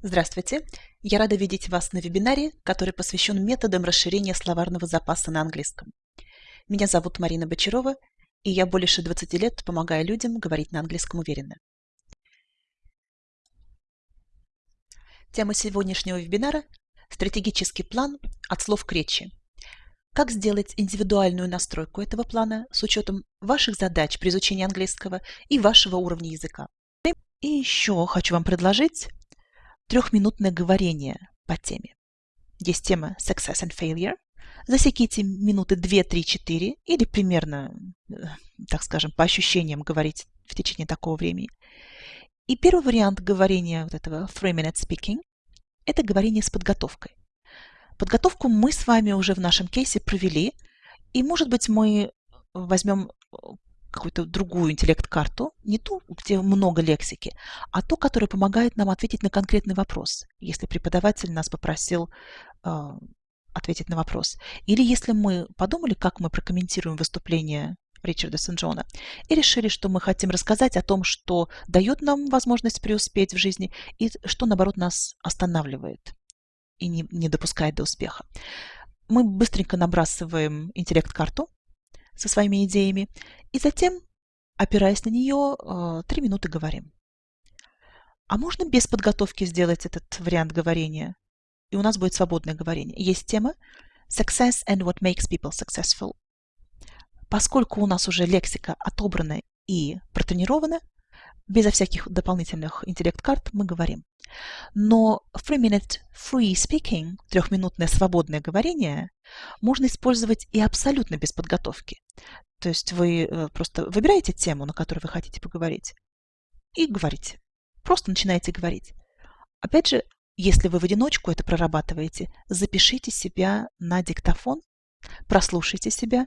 Здравствуйте! Я рада видеть вас на вебинаре, который посвящен методам расширения словарного запаса на английском. Меня зовут Марина Бочарова, и я больше 20 лет помогаю людям говорить на английском уверенно. Тема сегодняшнего вебинара – стратегический план от слов к речи. Как сделать индивидуальную настройку этого плана с учетом ваших задач при изучении английского и вашего уровня языка. И еще хочу вам предложить трехминутное говорение по теме. Есть тема Success and Failure. Засеките минуты 2, 3, 4 или примерно, э, так скажем, по ощущениям говорить в течение такого времени. И первый вариант говорения вот этого three minute speaking – это говорение с подготовкой. Подготовку мы с вами уже в нашем кейсе провели, и, может быть, мы возьмем какую-то другую интеллект-карту, не ту, где много лексики, а ту, которая помогает нам ответить на конкретный вопрос, если преподаватель нас попросил э, ответить на вопрос. Или если мы подумали, как мы прокомментируем выступление Ричарда Сен-Джона, и решили, что мы хотим рассказать о том, что дает нам возможность преуспеть в жизни, и что, наоборот, нас останавливает и не, не допускает до успеха. Мы быстренько набрасываем интеллект-карту, со своими идеями, и затем, опираясь на нее, э, три минуты говорим. А можно без подготовки сделать этот вариант говорения? И у нас будет свободное говорение. Есть тема Success and what makes people successful. Поскольку у нас уже лексика отобрана и протренирована, безо всяких дополнительных интеллект-карт мы говорим. Но three-minute free speaking, трехминутное свободное говорение, можно использовать и абсолютно без подготовки. То есть вы э, просто выбираете тему, на которую вы хотите поговорить, и говорите. Просто начинаете говорить. Опять же, если вы в одиночку это прорабатываете, запишите себя на диктофон, прослушайте себя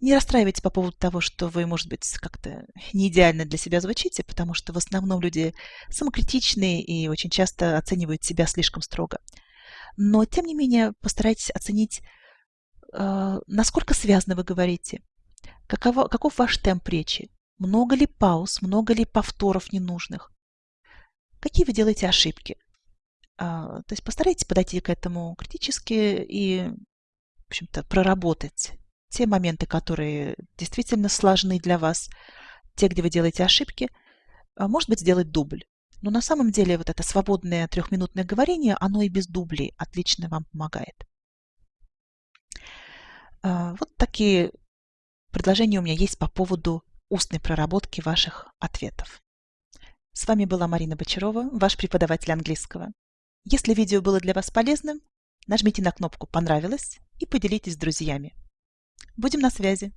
не расстраивайтесь по поводу того, что вы, может быть, как-то не идеально для себя звучите, потому что в основном люди самокритичные и очень часто оценивают себя слишком строго. Но, тем не менее, постарайтесь оценить, э, насколько связно вы говорите, каково, каков ваш темп речи, много ли пауз, много ли повторов ненужных, какие вы делаете ошибки. А, то есть постарайтесь подойти к этому критически и, в общем-то, проработать те моменты, которые действительно сложны для вас, те, где вы делаете ошибки, а, может быть, сделать дубль. Но на самом деле вот это свободное трехминутное говорение, оно и без дублей отлично вам помогает. А, вот такие предложения у меня есть по поводу устной проработки ваших ответов. С вами была Марина Бочарова, ваш преподаватель английского. Если видео было для вас полезным, нажмите на кнопку «Понравилось» и поделитесь с друзьями. Будем на связи.